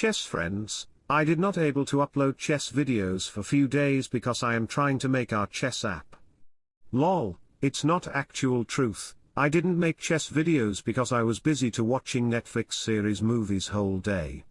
chess friends, I did not able to upload chess videos for few days because I am trying to make our chess app. Lol, it's not actual truth, I didn't make chess videos because I was busy to watching Netflix series movies whole day.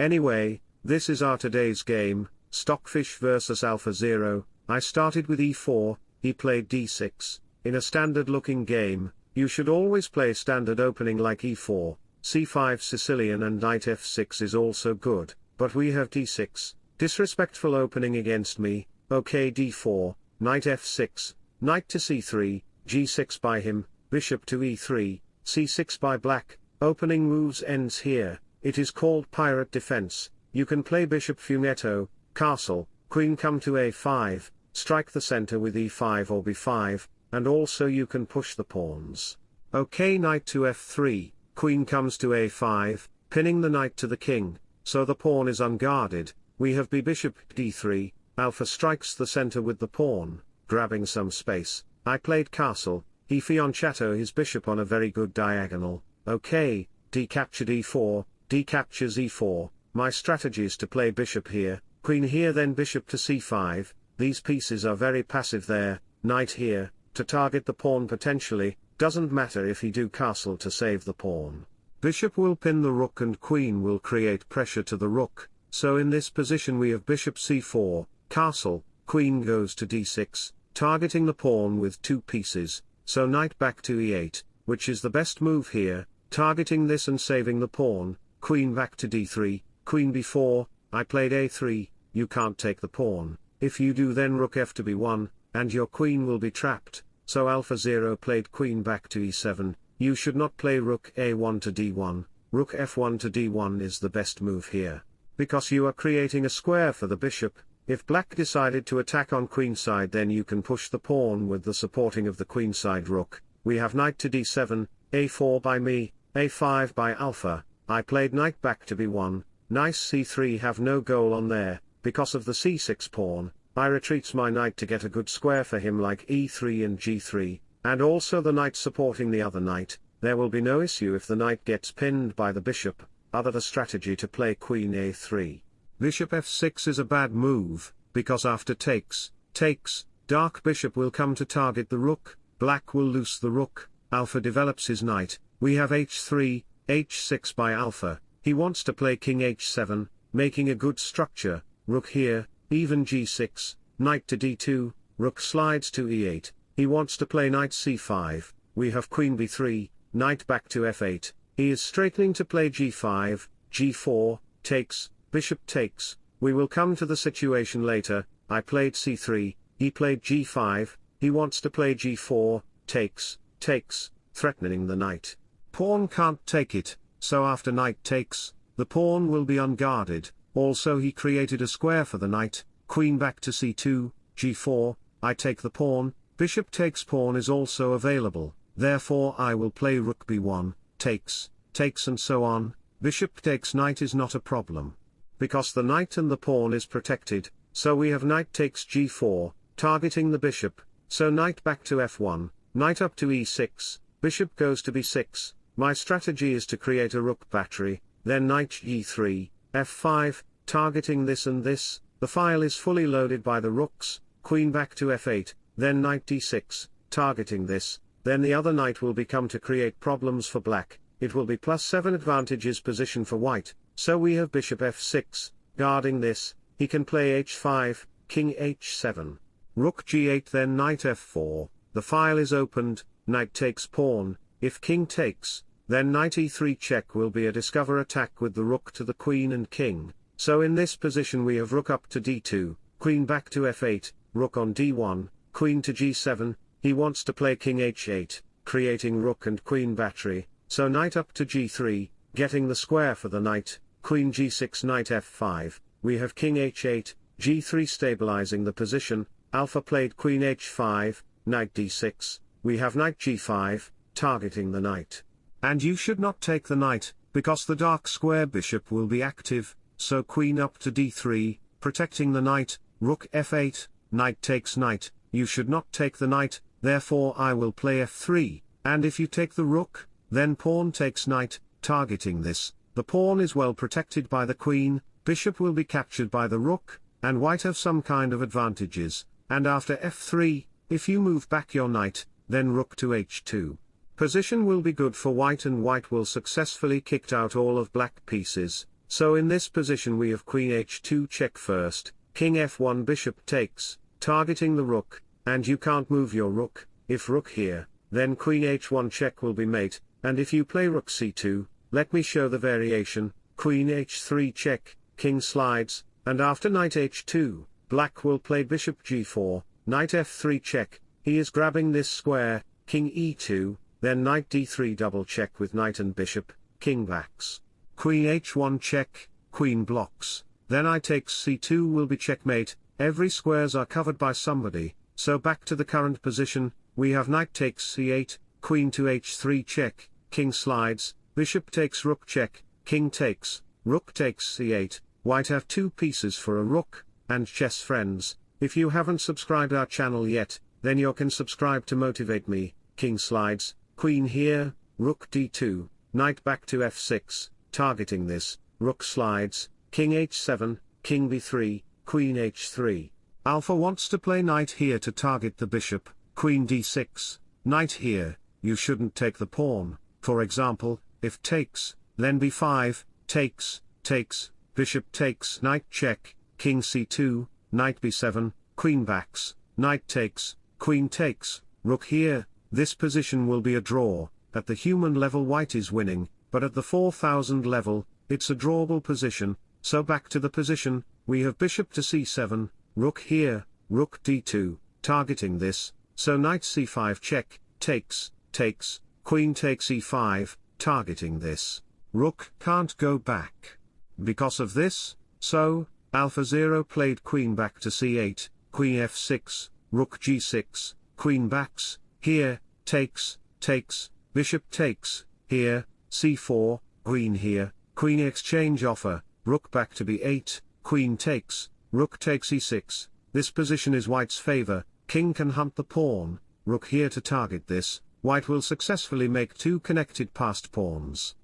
Anyway, this is our today's game, Stockfish vs Alpha Zero, I started with e4, he played d6, in a standard looking game, you should always play standard opening like e4, c5 Sicilian and knight f6 is also good, but we have d6, disrespectful opening against me, ok d4, knight f6, knight to c3, g6 by him, bishop to e3, c6 by black, opening moves ends here, it is called Pirc defense, you can play bishop fianchetto, castle, queen come to a5, strike the center with e5 or b5, and also you can push the pawns. Ok knight to f3, queen comes to a5, pinning the knight to the king, so the pawn is unguarded, we have b bishop d3, alpha strikes the center with the pawn, grabbing some space, I played castle, he fianchetto his bishop on a very good diagonal, okay, d captured e4, d captures e4, my strategy is to play bishop here, queen here then bishop to c5, these pieces are very passive there, knight here, to target the pawn potentially, doesn't matter if he do castle to save the pawn. Bishop will pin the rook and queen will create pressure to the rook, so in this position we have bishop c4, castle, queen goes to d6, targeting the pawn with two pieces, so knight back to e8, which is the best move here, targeting this and saving the pawn, queen back to d3, queen b4, I played a3, you can't take the pawn, if you do then rook f to b1, and your queen will be trapped, so alpha 0 played queen back to e7, you should not play rook a1 to d1, rook f1 to d1 is the best move here, because you are creating a square for the bishop, if black decided to attack on queenside then you can push the pawn with the supporting of the queenside rook, we have knight to d7, a4 by me, a5 by alpha, I played knight back to b1, nice c3 have no goal on there, because of the c6 pawn, I retreats my knight to get a good square for him like e3 and g3, and also the knight supporting the other knight, there will be no issue if the knight gets pinned by the bishop, other the strategy to play queen a3. Bishop f6 is a bad move, because after takes, takes, dark bishop will come to target the rook, black will loose the rook, alpha develops his knight, we have h3, h6 by alpha, he wants to play king h7, making a good structure, rook here, even g6, knight to d2, rook slides to e8, he wants to play knight c5, we have queen b3, knight back to f8, he is straightening to play g5, g4, takes, bishop takes, we will come to the situation later, I played c3, he played g5, he wants to play g4, takes, takes, threatening the knight. Pawn can't take it, so after knight takes, the pawn will be unguarded, also he created a square for the knight, queen back to c2, g4, I take the pawn, bishop takes pawn is also available, therefore I will play rook b1, takes, takes and so on, bishop takes knight is not a problem. Because the knight and the pawn is protected, so we have knight takes g4, targeting the bishop, so knight back to f1, knight up to e6, bishop goes to b6, my strategy is to create a rook battery, then knight g3, f5, targeting this and this, the file is fully loaded by the rooks, queen back to f8, then knight d6, targeting this, then the other knight will become to create problems for black, it will be plus 7 advantages position for white, so we have bishop f6, guarding this, he can play h5, king h7. Rook g8 then knight f4, the file is opened, knight takes pawn, if king takes, then knight e3 check will be a discover attack with the rook to the queen and king, so in this position we have rook up to d2, queen back to f8, rook on d1, queen to g7, he wants to play king h8, creating rook and queen battery, so knight up to g3, getting the square for the knight, queen g6 knight f5, we have king h8, g3 stabilizing the position, alpha played queen h5, knight d6, we have knight g5, targeting the knight. And you should not take the knight, because the dark square bishop will be active, so queen up to d3, protecting the knight, rook f8, knight takes knight, you should not take the knight, therefore I will play f3, and if you take the rook, then pawn takes knight, targeting this, the pawn is well protected by the queen, bishop will be captured by the rook, and white have some kind of advantages, and after f3, if you move back your knight, then rook to h2. Position will be good for white and white will successfully kicked out all of black pieces, so in this position we have queen h2 check first, king f1 bishop takes, targeting the rook, and you can't move your rook, if rook here, then queen h1 check will be mate, and if you play rook c2, let me show the variation, queen h3 check, king slides, and after knight h2, black will play bishop g4, knight f3 check, he is grabbing this square, king e2, then knight d3 double check with knight and bishop, king backs. Queen h1 check, queen blocks, then I takes c2 will be checkmate, every squares are covered by somebody, so back to the current position, we have knight takes c8, queen to h3 check, king slides, bishop takes rook check, king takes, rook takes c8, white have two pieces for a rook, and chess friends, if you haven't subscribed our channel yet, then you can subscribe to motivate me, king slides, queen here, rook d2, knight back to f6, targeting this, rook slides, king h7, king b3, queen h3. Alpha wants to play knight here to target the bishop, queen d6, knight here, you shouldn't take the pawn, for example, if takes, then b5, takes, takes, bishop takes knight check, king c2, knight b7, queen backs, knight takes, queen takes, rook here, this position will be a draw, at the human level white is winning, but at the 4000 level, it's a drawable position, so back to the position, we have bishop to c7, rook here, rook d2, targeting this, so knight c5 check, takes, takes, queen takes e5, targeting this. Rook can't go back. Because of this, so, Alpha 0 played queen back to c8, queen f6, rook g6, queen backs, here, takes, takes, bishop takes, here, c4, queen here, queen exchange offer, rook back to b8, queen takes, rook takes e6, this position is white's favor, king can hunt the pawn, rook here to target this, white will successfully make two connected passed pawns.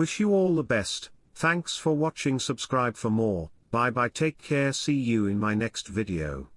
Wish you all the best, thanks for watching. Subscribe for more, bye bye. Take care. See you in my next video.